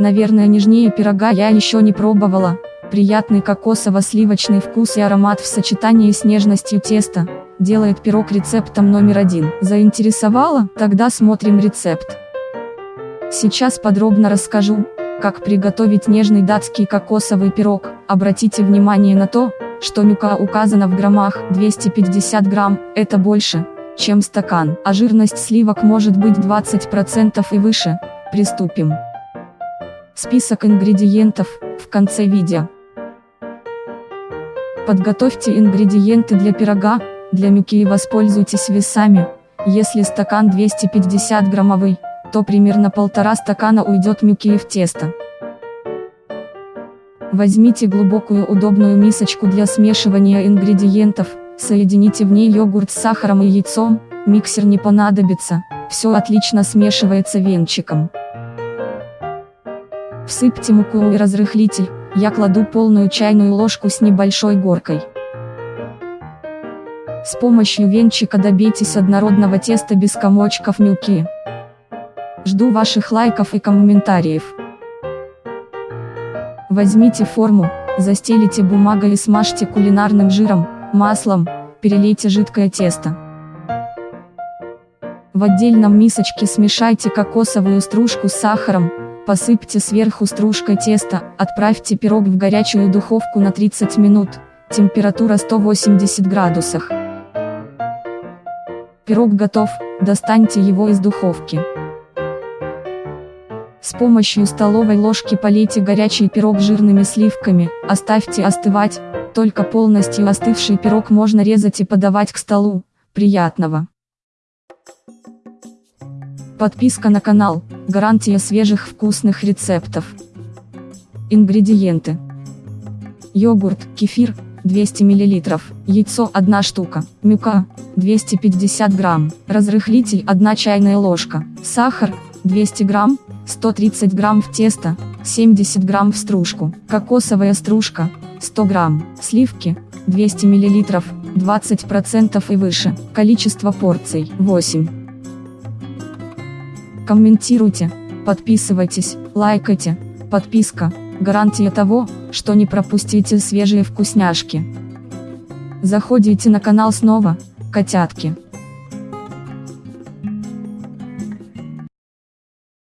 Наверное нежнее пирога я еще не пробовала. Приятный кокосово-сливочный вкус и аромат в сочетании с нежностью теста, делает пирог рецептом номер один. Заинтересовало? Тогда смотрим рецепт. Сейчас подробно расскажу, как приготовить нежный датский кокосовый пирог. Обратите внимание на то, что мюка указана в граммах 250 грамм, это больше, чем стакан, а жирность сливок может быть 20% и выше. Приступим. Список ингредиентов в конце видео. Подготовьте ингредиенты для пирога, для мюки и воспользуйтесь весами. Если стакан 250 граммовый, то примерно полтора стакана уйдет мюки в тесто. Возьмите глубокую удобную мисочку для смешивания ингредиентов, соедините в ней йогурт с сахаром и яйцом, миксер не понадобится, все отлично смешивается венчиком. Всыпьте муку и разрыхлитель, я кладу полную чайную ложку с небольшой горкой. С помощью венчика добейтесь однородного теста без комочков мюки. Жду ваших лайков и комментариев. Возьмите форму, застелите бумагой и смажьте кулинарным жиром, маслом, перелейте жидкое тесто. В отдельном мисочке смешайте кокосовую стружку с сахаром, посыпьте сверху стружкой теста, отправьте пирог в горячую духовку на 30 минут, температура 180 градусов. Пирог готов, достаньте его из духовки. С помощью столовой ложки полейте горячий пирог жирными сливками, оставьте остывать, только полностью остывший пирог можно резать и подавать к столу. Приятного! Подписка на канал, гарантия свежих вкусных рецептов. Ингредиенты. Йогурт, кефир, 200 мл, яйцо 1 штука, мюка, 250 грамм, разрыхлитель 1 чайная ложка, сахар, 200 грамм, 130 грамм в тесто, 70 грамм в стружку, кокосовая стружка, 100 грамм, сливки, 200 миллилитров, 20% и выше, количество порций, 8. Комментируйте, подписывайтесь, лайкайте, подписка, гарантия того, что не пропустите свежие вкусняшки. Заходите на канал снова, котятки.